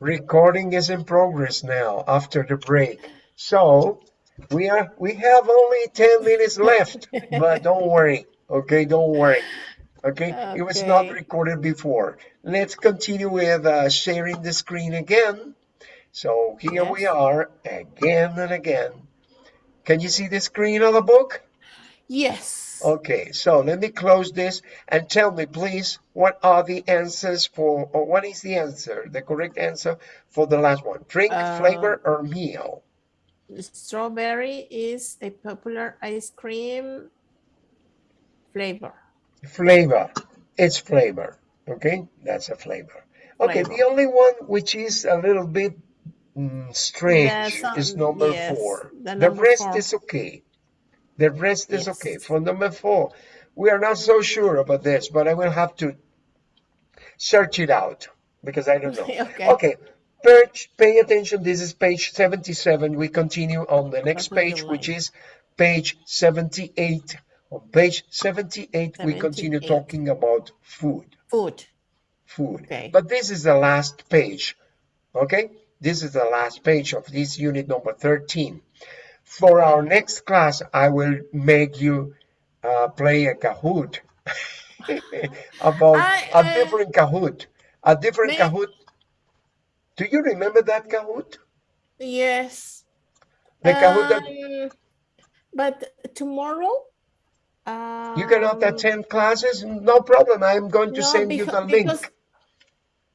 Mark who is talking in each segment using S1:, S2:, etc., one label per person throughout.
S1: Recording is in progress now after the break. So we are we have only 10 minutes left, but don't worry. Okay, don't worry. Okay, okay. it was not recorded before. Let's continue with uh, sharing the screen again. So here yes. we are again and again. Can you see the screen of the book?
S2: Yes.
S1: Okay, so let me close this and tell me, please, what are the answers for, or what is the answer, the correct answer for the last one? Drink, uh, flavor, or meal?
S2: Strawberry is a popular ice cream flavor.
S1: Flavor. It's flavor. Okay, that's a flavor. Okay, flavor. the only one which is a little bit mm, strange is number yes, four. The, number the rest four. is okay. The rest is okay. For number four, we are not so sure about this, but I will have to search it out because I don't know. okay. okay. Page, pay attention. This is page 77. We continue on the next page, which is page 78. On page 78, 78, we continue talking about food.
S2: Food.
S1: Food. Okay. But this is the last page. Okay? This is the last page of this unit number 13. For our next class, I will make you uh, play a Kahoot about I, a uh, different Kahoot. A different may... Kahoot. Do you remember that Kahoot?
S2: Yes.
S1: The Kahoot that... Um,
S2: but tomorrow?
S1: Um, you cannot attend classes? No problem. I'm going to no, send because, you the link. Because,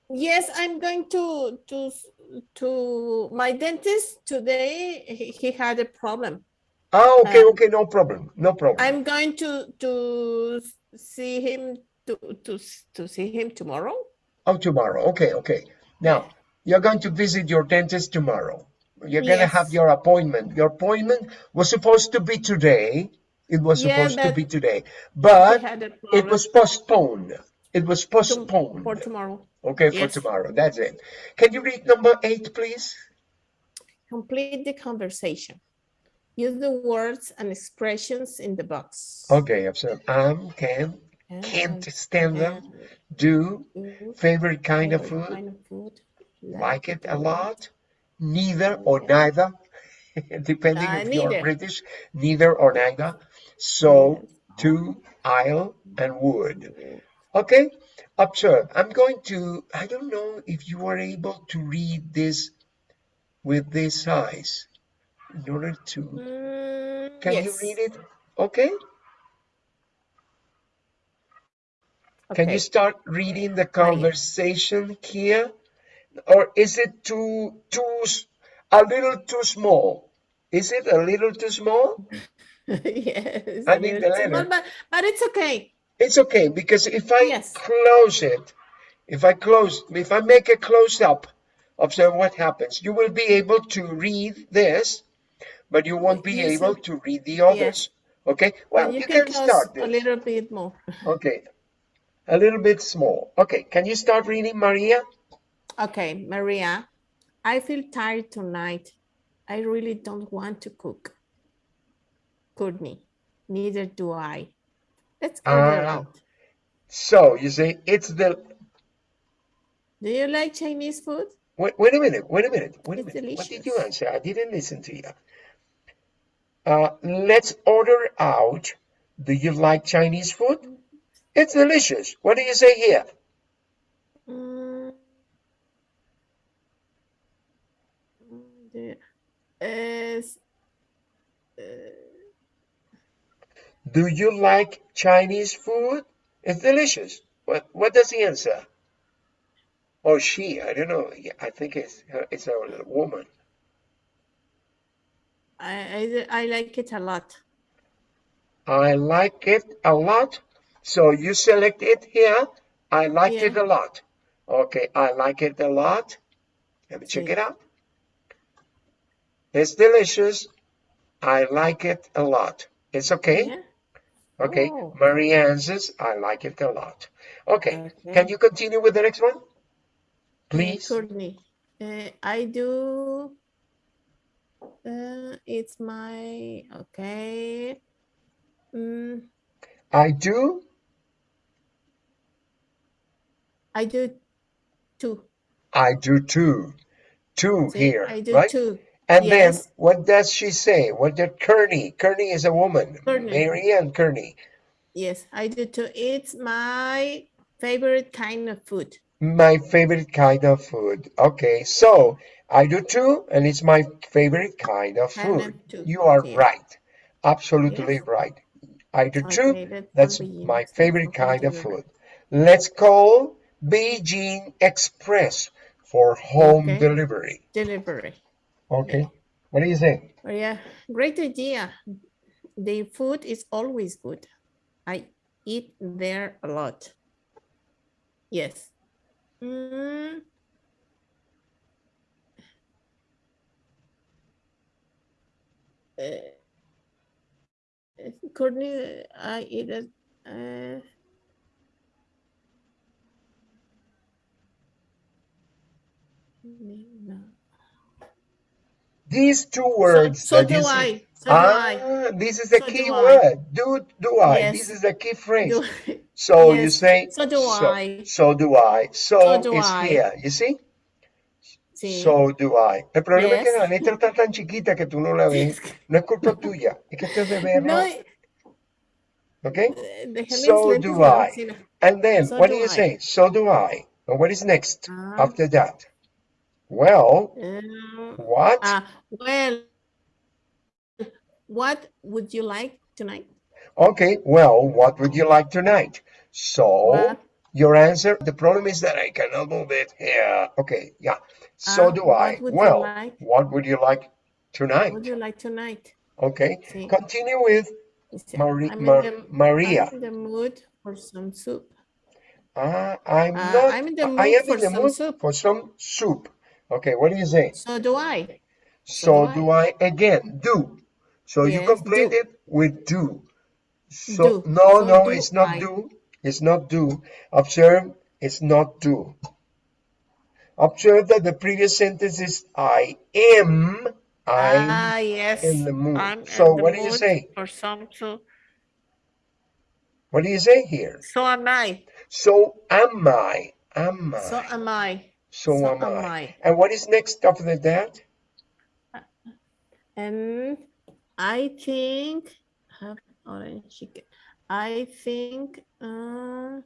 S2: yes, I'm going to to to my dentist today. He, he had a problem.
S1: Oh, okay, um, okay, no problem, no problem.
S2: I'm going to to see him to to to see him tomorrow.
S1: Oh, tomorrow. Okay, okay. Now you're going to visit your dentist tomorrow. You're yes. going to have your appointment. Your appointment was supposed to be today. It was yeah, supposed to be today, but it was postponed. It was postponed.
S2: For tomorrow.
S1: Okay, yes. for tomorrow. That's it. Can you read number eight, please?
S2: Complete the conversation. Use the words and expressions in the box.
S1: Okay, observe. Am, can, can't stand them, do, favorite kind of food, kind of food like it a lot, neither or neither, depending uh, if you're British, neither or neither. So, to, I'll, and would. Okay, observe. I'm going to, I don't know if you are able to read this with this size in order to, mm, can yes. you read it? Okay. okay. Can you start reading the conversation here? Or is it too, too, a little too small? Is it a little too small?
S2: yes. I mean the letter. Small, but, but it's okay.
S1: It's okay because if I yes. close it, if I close, if I make a close up, observe what happens. You will be able to read this, but you won't be yes. able to read the others. Yes. Okay, well, you, you, can, can start
S2: this. a little bit more.
S1: okay, a little bit small. Okay, can you start reading, Maria?
S2: Okay, Maria, I feel tired tonight. I really don't want to cook. Courtney, neither do I. Let's go uh, out.
S1: So you say it's the.
S2: Do you like Chinese food?
S1: Wait, wait a minute. Wait a minute. Wait a it's minute. Delicious. What did you answer? I didn't listen to you. Uh, let's order out. Do you like Chinese food? It's delicious. What do you say here? Mm,
S2: is, uh,
S1: do you like Chinese food? It's delicious. What what does he answer? Or she? I don't know. I think it's it's a woman.
S2: I, I I like it a lot.
S1: I like it a lot. So you select it here. I like yeah. it a lot. Okay, I like it a lot. Let me check it out. It's delicious. I like it a lot. It's okay. Yeah. Okay, oh. Maria answers, I like it a lot. Okay. okay. can you continue with the next one? Please.
S2: Courtney, uh, I do, uh, it's my, okay. Mm.
S1: I do?
S2: I do too.
S1: I do too. Two
S2: See,
S1: here,
S2: I do
S1: right?
S2: too.
S1: And
S2: yes.
S1: then what does she say? What did Kearney? Kearney is a woman.
S2: Kearney.
S1: Mary Ann Kearney.
S2: Yes, I do too. It's my favorite kind of food.
S1: My favorite kind of food. Okay, so I do too, and it's my favorite kind of food. You are yeah. right. Absolutely yes. right. I do too. That's my favorite kind of food. Let's call Beijing Express for home okay. delivery.
S2: Delivery.
S1: Okay. What do you think?
S2: Oh, yeah, great idea. The food is always good. I eat there a lot. Yes. Mm. Uh, Courtney, I eat. Uh, no.
S1: These two words.
S2: So, so do I. So
S1: ah,
S2: do I.
S1: this is a so key word. Do do I? Yes. This is a key phrase. Do, so yes. you say.
S2: So do
S1: so,
S2: I.
S1: So do I. So,
S2: so do
S1: is
S2: I.
S1: here. You see.
S2: Sí.
S1: So do I. El problema yes. es que la letra está tan chiquita que tú no la ves. No es culpa tuya. Es que usted de verlo. No, okay. So do I. And then so what do you I. say? So do I. And what is next uh, after that? Well,
S2: um,
S1: what?
S2: Uh, well, what would you like tonight?
S1: Okay, well, what would you like tonight? So, what? your answer, the problem is that I cannot move it here. Okay, yeah. So uh, do I. Well, like? what would you like tonight?
S2: What would you like tonight?
S1: Okay, continue with Mari Mar the, Maria.
S2: I'm in the mood for some soup.
S1: Uh, I'm
S2: uh,
S1: not.
S2: I'm in the mood
S1: I am
S2: for
S1: in the
S2: some
S1: mood
S2: soup.
S1: for some soup. Okay, what do you say?
S2: So do I.
S1: So, so do, I. I. Again, do. So yes, you complete do. it with do. So
S2: do.
S1: no,
S2: so
S1: no,
S2: do
S1: it's not
S2: I.
S1: do. It's not do. Observe, it's not do. Observe that the previous sentence is I am. I'm
S2: ah, yes.
S1: in the mood.
S2: I'm
S1: so what do you say?
S2: For some soup.
S1: What do you say here?
S2: So am I.
S1: So am I. Am I.
S2: So am I.
S1: So,
S2: so
S1: am,
S2: am
S1: I.
S2: I.
S1: And what is next after that?
S2: And I think have orange chicken. I think uh,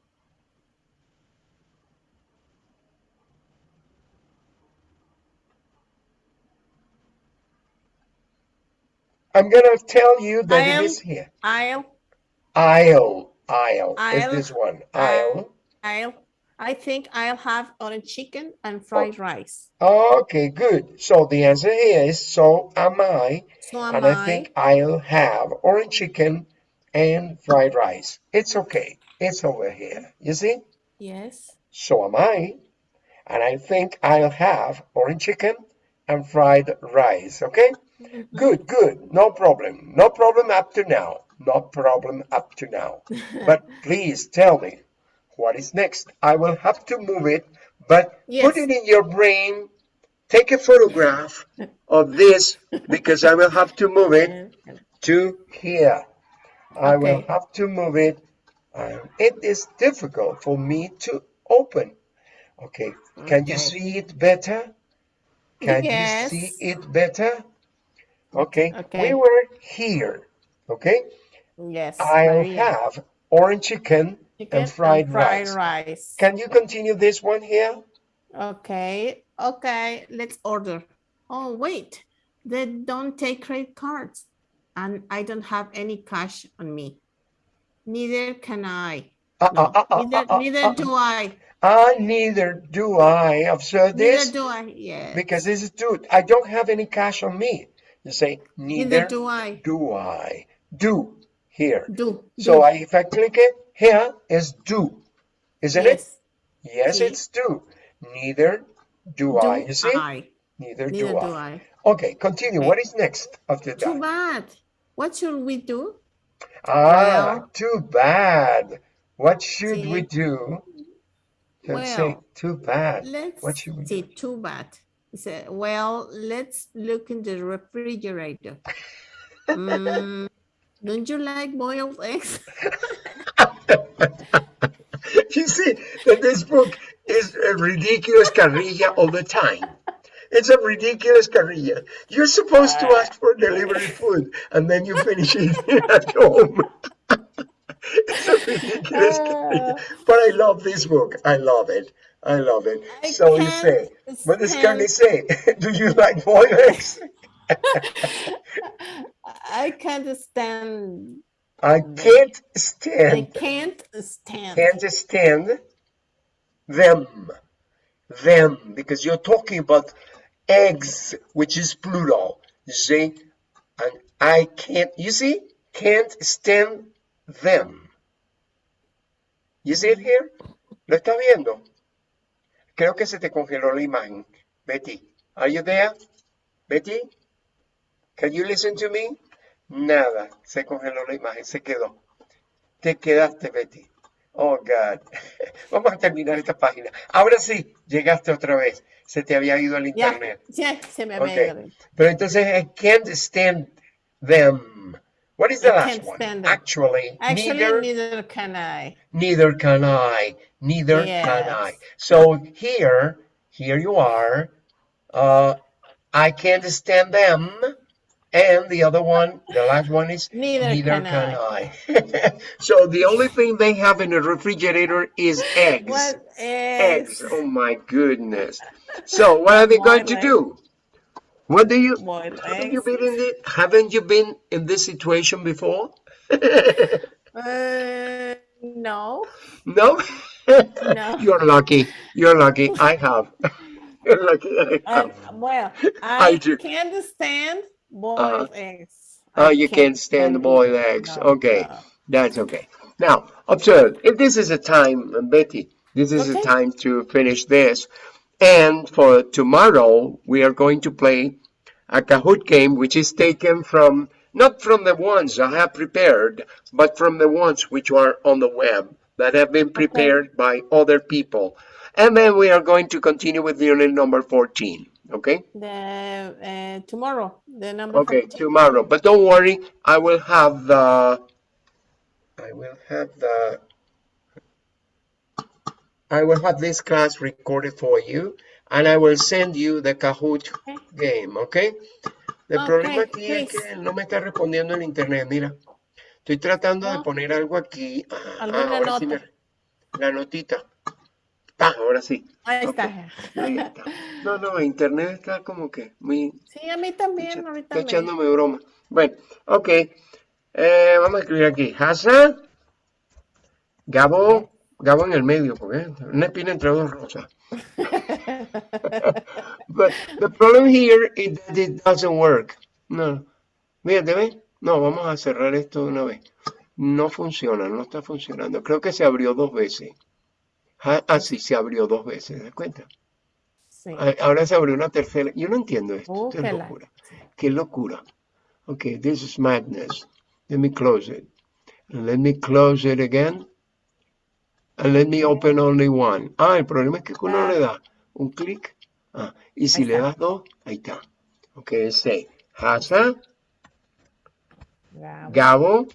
S1: I'm gonna tell you that
S2: I'll,
S1: it is here.
S2: I'll
S1: I'll I'll,
S2: I'll
S1: is this one. I'll
S2: I'll I think I'll have orange chicken and fried oh. rice.
S1: Okay, good. So the answer here is so am I.
S2: So am
S1: and
S2: I.
S1: I think I'll have orange chicken and fried rice. It's okay. It's over here. You see?
S2: Yes.
S1: So am I. And I think I'll have orange chicken and fried rice. Okay? Mm -hmm. Good, good. No problem. No problem up to now. No problem up to now. but please tell me, what is next? I will have to move it, but
S2: yes.
S1: put it in your brain. Take a photograph of this because I will have to move it to here. I will have to move it. Uh, it is difficult for me to open. Okay, can
S2: okay.
S1: you see it better? Can
S2: yes.
S1: you see it better? Okay.
S2: okay,
S1: we were here. Okay,
S2: yes,
S1: I'll
S2: Maria.
S1: have orange chicken,
S2: chicken
S1: and fried,
S2: and fried
S1: rice.
S2: rice.
S1: Can you continue this one here?
S2: Okay, okay, let's order. Oh, wait, they don't take credit cards and I don't have any cash on me. Neither can I.
S1: Uh,
S2: No,
S1: uh, uh,
S2: neither,
S1: uh, uh,
S2: neither
S1: uh,
S2: do I.
S1: Ah, neither do I. Observe this.
S2: Neither do I. Yeah.
S1: because this is true. I don't have any cash on me. You say
S2: Neither
S1: neither
S2: do I.
S1: do I. Do here.
S2: Do.
S1: So
S2: do.
S1: I, if I click it here is do, isn't
S2: yes.
S1: it? Yes,
S2: See?
S1: it's do. Neither do,
S2: Do
S1: I. You see?
S2: I.
S1: Neither,
S2: Neither
S1: do,
S2: do
S1: I.
S2: I.
S1: Okay, continue.
S2: Okay.
S1: What is next after
S2: Too
S1: that?
S2: bad. What should we do?
S1: Ah,
S2: Well-
S1: too bad. What should
S2: See?
S1: we do? Don't say
S2: Well,
S1: too bad.
S2: Let's
S1: What should we do?
S2: Too bad. He said, well, let's look in the refrigerator. Mm, don't you like boiled eggs?
S1: you see that this book is a ridiculous carrilla all the time. It's a ridiculous carrilla. You're supposed to ask for delivery food and then you finish it at home. it's a ridiculous ah. carrilla. But I love this book. I love it. I love it. I so you say, what does Carly say? Do you like boiled eggs?
S2: I can't stand.
S1: I mm-hmm. can't stand.
S2: I can't stand.
S1: Can't stand them. Them. Because you're talking about eggs, which is plural. See? And I can't, you see? Can't stand them. You see it here? ¿Lo estás viendo? Creo que se te congeló la imagen. Betty, are you there? Betty? Can you listen to me? Nada, se congeló la imagen, se quedó. Te quedaste, Betty. Oh, God. Vamos a terminar esta página. Ahora sí, llegaste otra vez. Se te había ido al internet.
S2: Ya, se me había ido.
S1: Pero entonces, I can't stand them. What is the last one? Actually,
S2: Actually neither, neither, can I.
S1: Neither can I. Neither yes. can I. So here, here you are. Uh, I can't stand them. And the other one, the last one is
S2: neither, neither can, can, I.
S1: I. so the only thing they have in the refrigerator is eggs.
S2: What
S1: eggs? Eggs. Oh my goodness. So what are they going to do? What do you haven't you been in the, haven't you been in this situation before?
S2: uh, no.
S1: No? no. You're lucky. You're lucky. I have. You're lucky. I
S2: have. Well, I, I do. can understand boiled uh, eggs.
S1: Oh, you can't, stand the boiled eggs. No, okay, no. that's okay. Now, observe, if this is a time, Betty, this is okay. a time to finish this. And for tomorrow, we are going to play a Kahoot game, which is taken from, not from the ones I have prepared, but from the ones which are on the web that have been prepared okay. by other people. And then we are going to continue with unit number 14 okay
S2: the uh, tomorrow the number
S1: okay tomorrow but don't worry i will have the i will have the i will have this class recorded for you and i will send you the kahoot okay. game okay el okay, problema aquí please. es que no me está respondiendo en internet mira estoy tratando no. de poner algo aquí
S2: ah, ¿Alguna nota? Sí me,
S1: la notita Ah, ahora sí.
S2: Ahí, está.
S1: No, no, internet está como que muy...
S2: Sí, a mí también,
S1: Está echándome broma. Bueno, ok. Eh, vamos a escribir aquí. Hasa. Gabo. Gabo en el medio, porque una espina entre dos rosas. But the problem here is that it doesn't work. No. Fíjate, ¿ves? No, vamos a cerrar esto de una vez. No funciona, no está funcionando. Creo que se abrió dos veces. Ah, ah, sí, se abrió dos veces, ¿te das cuenta? Sí. Ah, ahora se abrió una tercera. Yo no entiendo esto. Esto es locura. Qué locura. Okay, this is madness. Let me close it. Let me close it again. And let me open only one. Ah, el problema es que uno le da un clic. Ah, y si le das dos, ahí está. Ok, say Hasa, Gabo,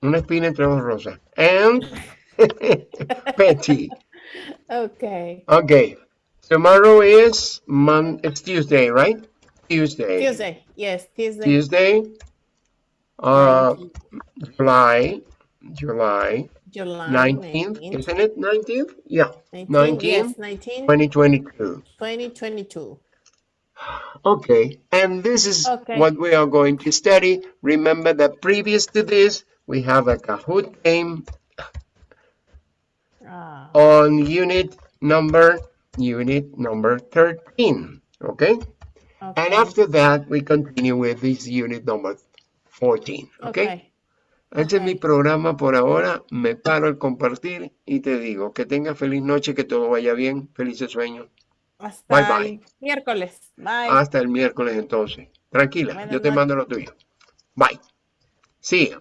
S1: una espina entre dos rosas. And Betty.
S2: Okay.
S1: Okay. Tomorrow is Mon. It's Tuesday, right? Tuesday.
S2: Tuesday. Yes, Tuesday.
S1: Tuesday. Uh, July. July.
S2: July
S1: 19th, 19th. isn't it 19th? Yeah. 19th.
S2: Yes, 19.
S1: 2022.
S2: 2022.
S1: Okay, and this is okay. what we are going to study. Remember that previous to this, we have a Kahoot game ah. on unit number unit number 13 okay? okay and after that we continue with this unit number 14 okay, okay. Este es mi programa por ahora. Me paro al compartir y te digo que tenga feliz noche, que todo vaya bien. Felices sueños.
S2: Hasta bye, bye. el miércoles. Bye.
S1: Hasta el miércoles entonces. Tranquila, yo te mando lo tuyo. Bye. See